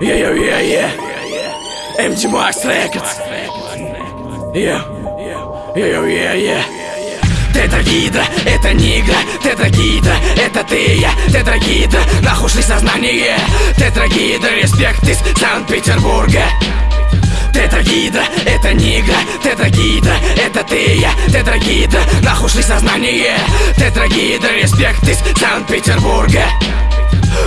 Yeah. MG Max Records. Yeah. Тетрагидра, это не игра Тетрагидра, это ты и я Тетрагидра, нахуй шли сознание. Тетрагидра, респект из Санкт-Петербурга. Тетрагидра, это не игра Тетрагидра, это ты и я Тетрагидра, нахуй шли сознание. Тетрагидра, респект из Санкт-Петербурга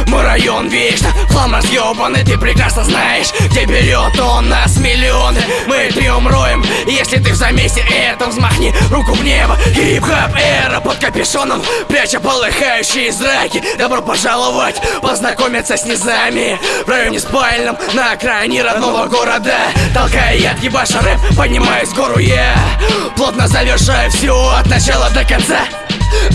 мой район вечно хлам разъебанный Ты прекрасно знаешь, где берет он нас миллионы. Мы трем роем, если ты в замесе этом Взмахни руку в небо, хип-хап эра Под капюшоном, пряча полыхающие зраки. Добро пожаловать, познакомиться с низами. В районе спальном, на окраине родного города. Толкая я ебаша рэп, поднимаюсь в гору я Плотно завершаю все от начала до конца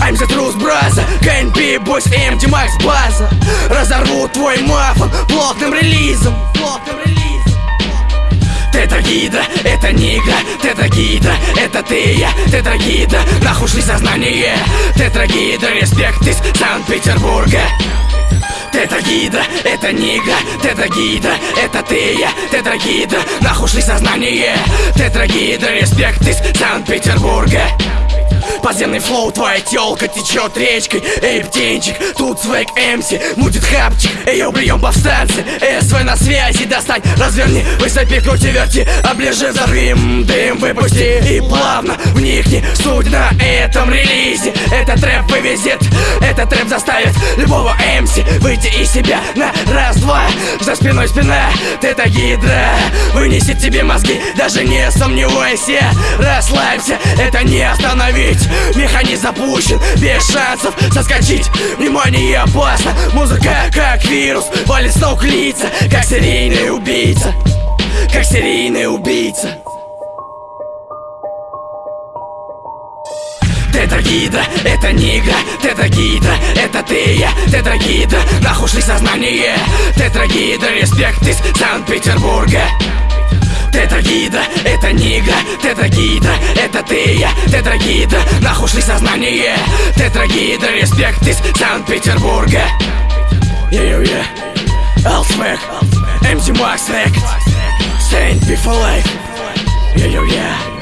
I'm the truth, brother. КНП, бойс, MD, Max, база Разорву твой мафон плотным релизом Плотным релизом. Это не игра. Тетрагидра, это ты я. Тетрагидра, нахуй шли сознание. Тетрагидра, респект из Санкт-Петербурга. Тетрагидра, это не игра. Тетрагидра, это ты я. Тетрагидра, нахуй шли сознание. Тетрагидра, респект из Санкт-Петербурга Подземный флоу, твоя телка течет речкой. Эй, птенчик, тут свек эмси Мутит хапчик, эй, прием повстанцы СВ на связи, достань, разверни Высопи, крути, верти, оближи, взорви Дым выпусти. И плавно вникни Суть на этом релизе. Этот трэп вывезет, этот трэп заставит Любого эмси выйти из себя на раз-два спиной спина, ты это гидра Вынесет тебе мозги, даже не сомневайся. Расслабься, это не остановить. Механизм запущен, без шансов соскочить. Внимание опасно, музыка как вирус. Валит с ног лица, как серийный убийца. Как серийный убийца. Тетрагидра, это не игра. Тетрагидра, это ты и я Тетрагидра, нахуй шли сознание Тетрагидра, респект из Санкт-Петербурга. Тетрагидра, это не игра Тетрагидра, это ты я. Тетрагидра, нахуй шли сознание Тетрагидра, респект из Санкт-Петербурга. Yeah-yeah-yeah Алсмек, MC Max Records Saint Be for life. Yeah-yeah-yeah